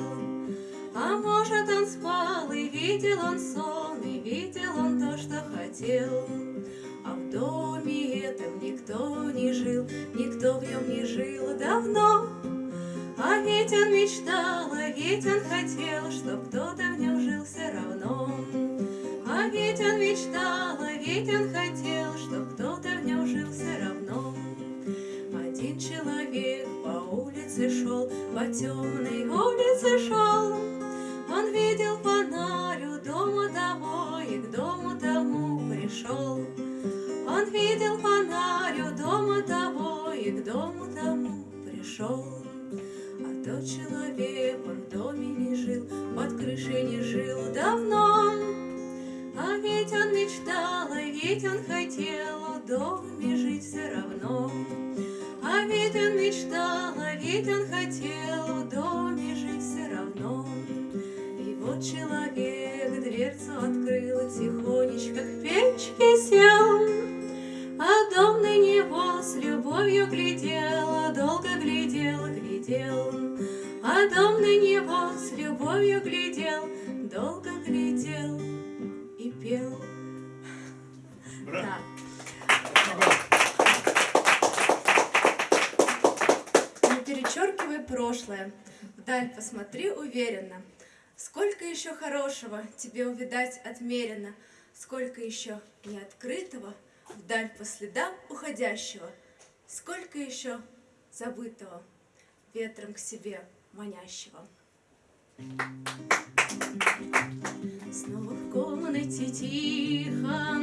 хотел. А может, он спал, и видел он сон, И видел он то, что хотел. А в доме этом никто не жил, Никто в нем не жил давно, а ведь он мечтал, а ведь он хотел, Чтоб кто-то в нем жил все равно. А ведь он мечтал, а ведь он хотел, Чтоб кто-то в нем жил все равно. Один человек по улице шел, По темной улице шел. Он видел фонарь у дома того И к дому тому пришел. Он видел фонарь у дома того И к дому тому пришел. Дверцу открыл, тихонечко к печке сел, А дом на него с любовью глядел, долго глядел, глядел. А дом на него с любовью глядел, долго глядел и пел. Браво. Не перечеркивай прошлое, вдаль посмотри уверенно. Сколько еще хорошего тебе увидать отмерено, Сколько еще неоткрытого вдаль по следам уходящего, Сколько еще забытого ветром к себе манящего. Снова в комнате тихо,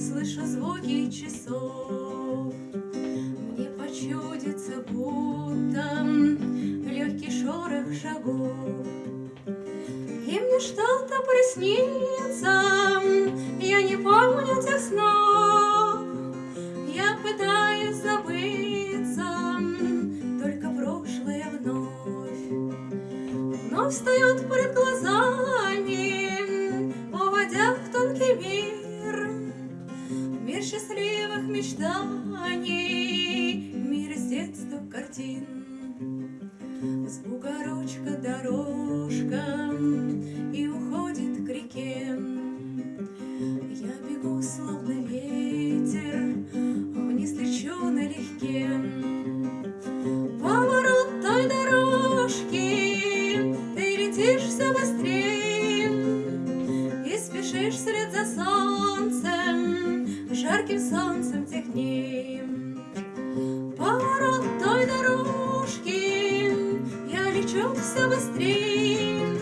слышу звуки часов. Мне почудится, будто легкий шорох шагов. Мне что-то приснится, летишь все быстрее И спешишь вслед за солнцем, жарким солнцем технее. Поворот той дорожки, я лечу все быстрее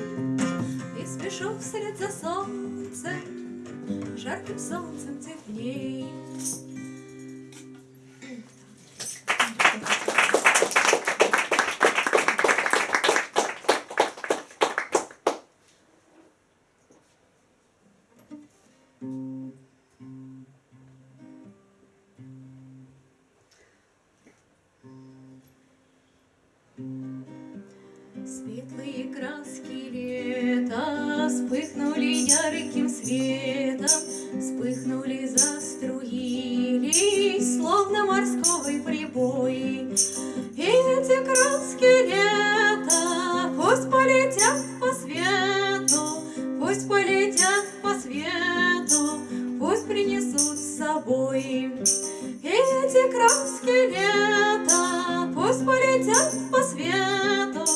И спешу вслед за солнцем, жарким солнцем теплей. Светлые краски лета Вспыхнули ярким светом, Вспыхнули, заструились, Словно морской прибой. Эти краски лета Пусть полетят по свету, Пусть полетят по свету, Пусть принесут с собой. Эти краски лета Пусть полетят по свету,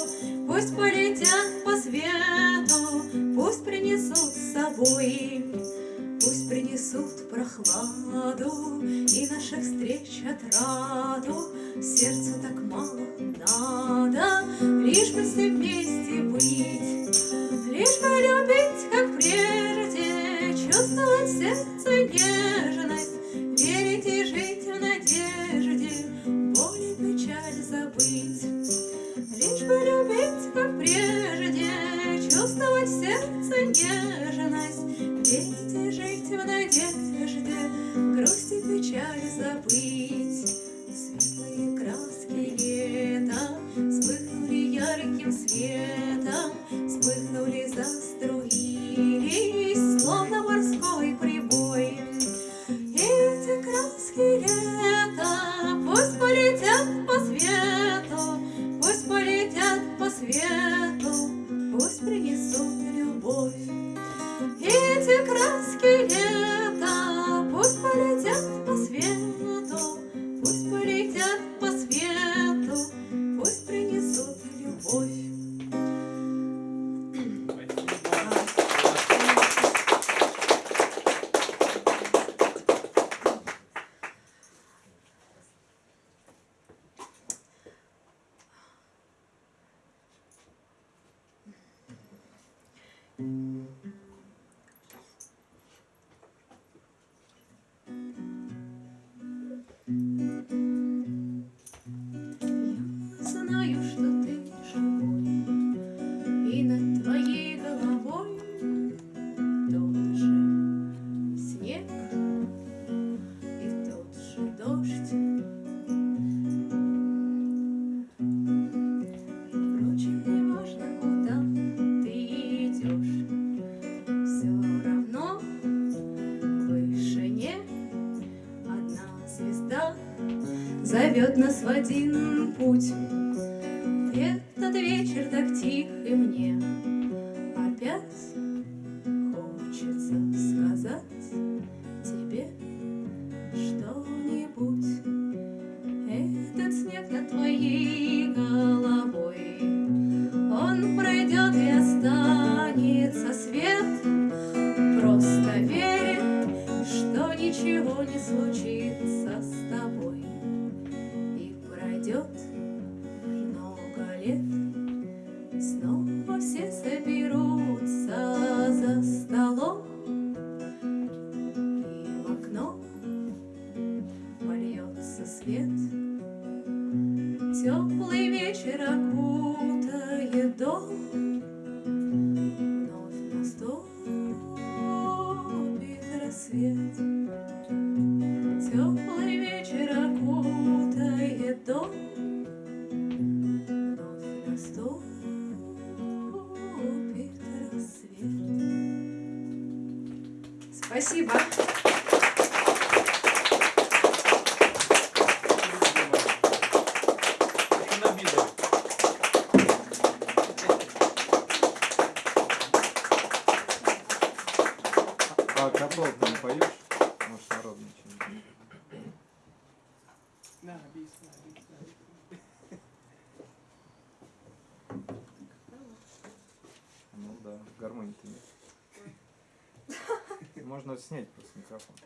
Пусть полетят по свету, Пусть принесут с собой. Пусть принесут прохладу И наших встреч отраду. Сердцу так мало надо, Лишь бы все вместе сердца нежность. Пейте, жить в надежде, грусть и печаль забыть. Светлые краски лета вспыхнули ярким светом, вспыхнули, заструились, словно морской прибой. Эти краски лета зовет нас в один путь. вдох, вновь наступит рассвет. Теплый вечер окутает дом, вновь наступит рассвет. Спасибо. камерами-то. Можно снять просто микрофон.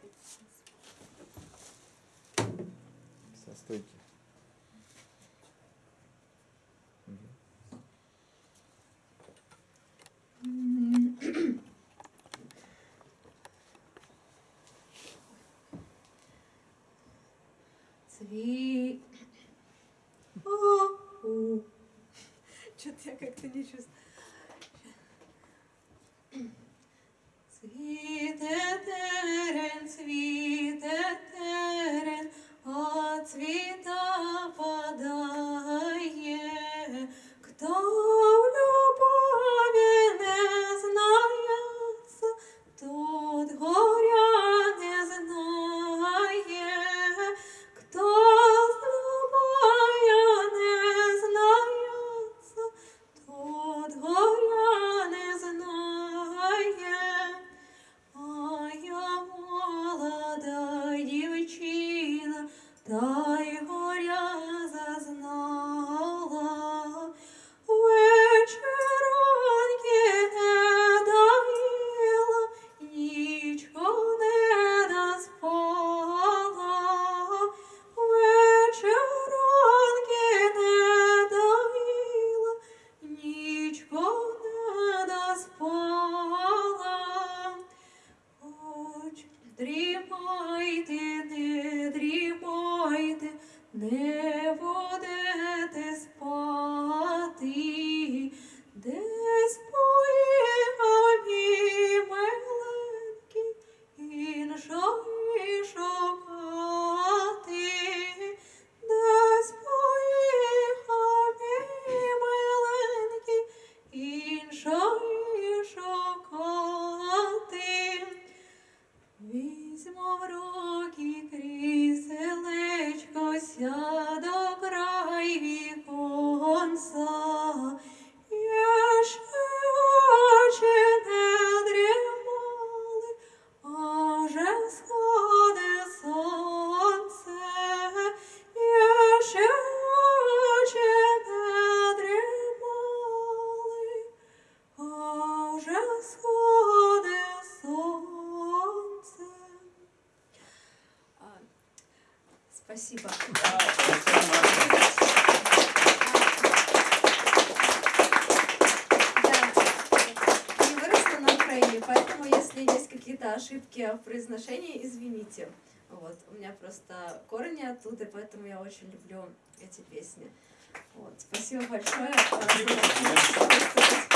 Со стойки. Какие-то ошибки в произношении, извините. Вот. У меня просто корни оттуда, поэтому я очень люблю эти песни. Вот. Спасибо большое. Спасибо.